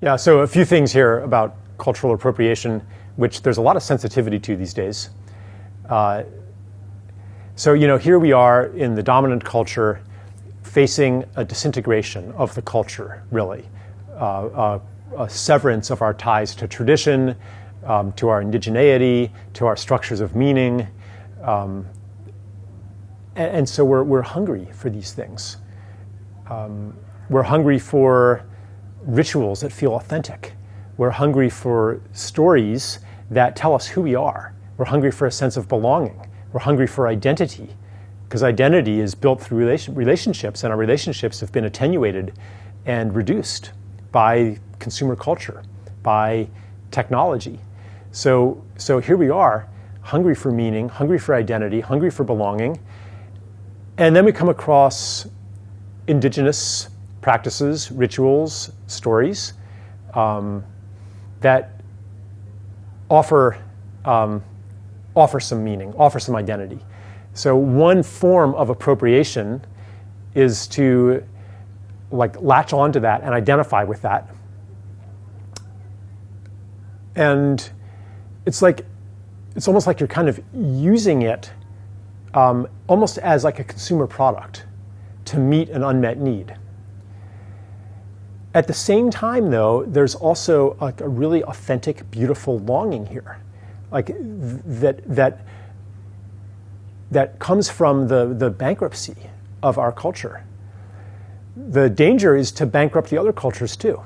Yeah, so a few things here about cultural appropriation, which there's a lot of sensitivity to these days. Uh, so, you know, here we are in the dominant culture facing a disintegration of the culture, really, uh, uh, a severance of our ties to tradition, um, to our indigeneity, to our structures of meaning. Um, and, and, so we're, we're hungry for these things. Um, we're hungry for rituals that feel authentic. We're hungry for stories that tell us who we are. We're hungry for a sense of belonging. We're hungry for identity because identity is built through relation, relationships, and our relationships have been attenuated and reduced by consumer culture, by technology. So, so here we are, hungry for meaning, hungry for identity, hungry for belonging. And then we come across indigenous practices, rituals, stories um, that offer, um, offer some meaning, offer some identity. So one form of appropriation is to like latch onto that and identify with that. And it's like, it's almost like you're kind of using it um, almost as like a consumer product to meet an unmet need. At the same time, though, there's also like a really authentic, beautiful longing here, like that that that comes from the, the bankruptcy of our culture. The danger is to bankrupt the other cultures too,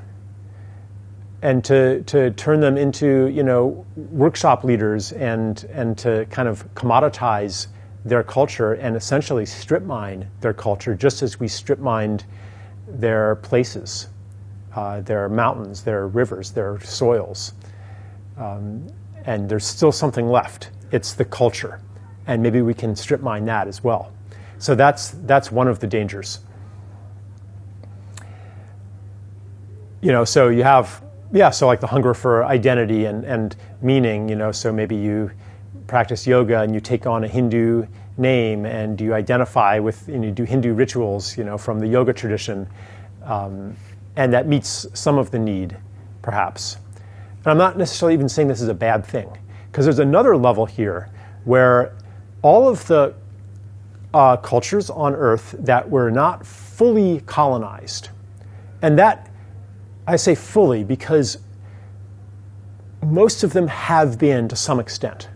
and to, to turn them into you know workshop leaders and and to kind of commoditize their culture and essentially strip mine their culture, just as we strip mined their places uh, there are mountains, there are rivers, there are soils. Um, and there's still something left. It's the culture. And maybe we can strip mine that as well. So that's, that's one of the dangers. You know, so you have, yeah, so like the hunger for identity and, and meaning, you know, so maybe you practice yoga and you take on a Hindu name and you identify with, and you do Hindu rituals, you know, from the yoga tradition. Um, and that meets some of the need, perhaps. And I'm not necessarily even saying this is a bad thing, because there's another level here where all of the uh, cultures on Earth that were not fully colonized, and that I say fully because most of them have been to some extent.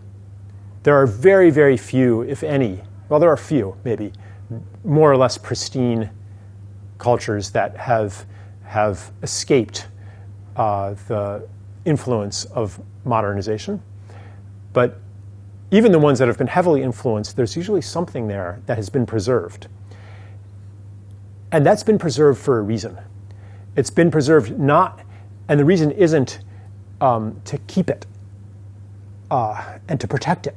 There are very, very few, if any, well, there are few, maybe, more or less pristine cultures that have have escaped uh, the influence of modernization. But even the ones that have been heavily influenced, there's usually something there that has been preserved. And that's been preserved for a reason. It's been preserved not, and the reason isn't um, to keep it uh, and to protect it,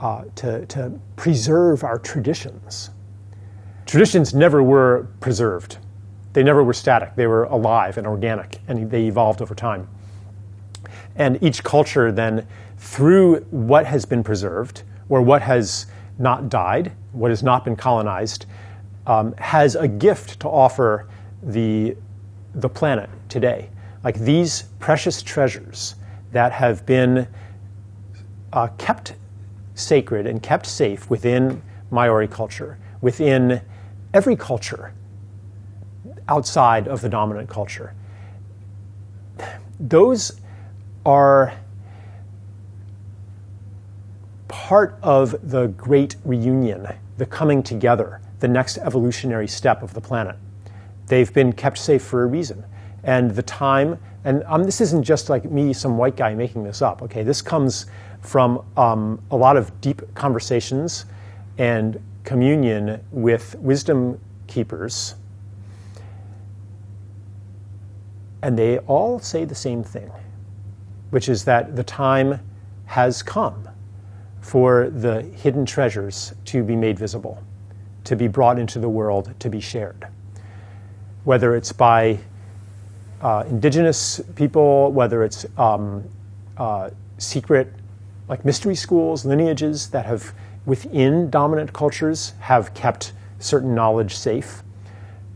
uh, to, to preserve our traditions. Traditions never were preserved. They never were static. They were alive and organic, and they evolved over time. And each culture then, through what has been preserved, or what has not died, what has not been colonized, um, has a gift to offer the, the planet today. Like these precious treasures that have been uh, kept sacred and kept safe within Maori culture, within every culture outside of the dominant culture. Those are part of the great reunion, the coming together, the next evolutionary step of the planet. They've been kept safe for a reason. And the time, and um, this isn't just like me, some white guy making this up, okay? This comes from um, a lot of deep conversations and communion with wisdom keepers And they all say the same thing, which is that the time has come for the hidden treasures to be made visible, to be brought into the world, to be shared. Whether it's by uh, indigenous people, whether it's um, uh, secret, like mystery schools, lineages that have, within dominant cultures, have kept certain knowledge safe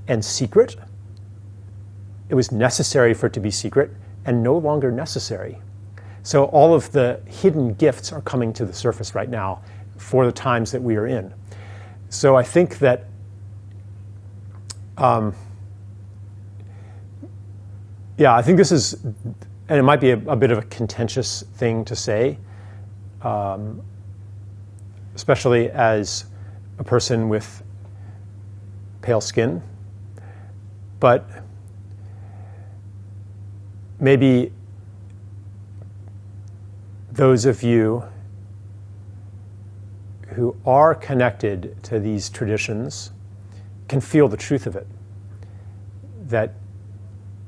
and secret, it was necessary for it to be secret and no longer necessary. So all of the hidden gifts are coming to the surface right now for the times that we are in. So I think that um, yeah, I think this is, and it might be a, a bit of a contentious thing to say, um, especially as a person with pale skin. But maybe those of you who are connected to these traditions can feel the truth of it. That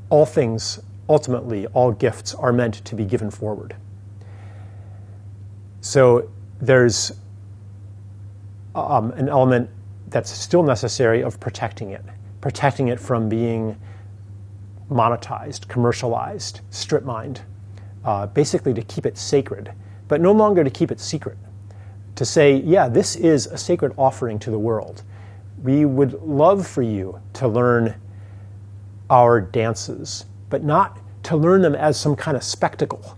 all things, ultimately, all gifts are meant to be given forward. So there's um, an element that's still necessary of protecting it, protecting it from being monetized, commercialized, strip mined, uh, basically to keep it sacred, but no longer to keep it secret. To say, yeah, this is a sacred offering to the world. We would love for you to learn our dances, but not to learn them as some kind of spectacle,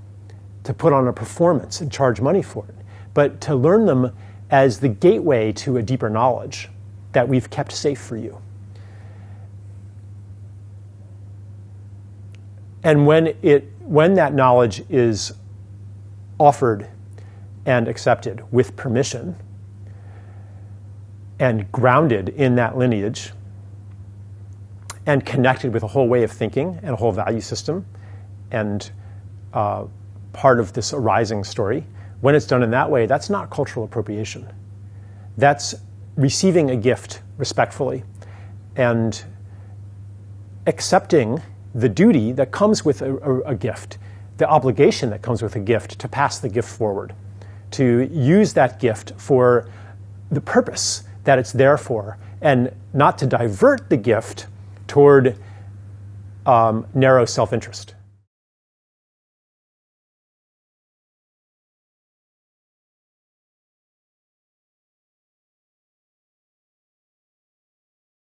to put on a performance and charge money for it, but to learn them as the gateway to a deeper knowledge that we've kept safe for you. And when, it, when that knowledge is offered and accepted with permission and grounded in that lineage, and connected with a whole way of thinking and a whole value system and uh, part of this arising story, when it's done in that way, that's not cultural appropriation. That's receiving a gift respectfully and accepting the duty that comes with a, a, a, gift, the obligation that comes with a gift to pass the gift forward, to use that gift for the purpose that it's there for, and not to divert the gift toward um, narrow self interest.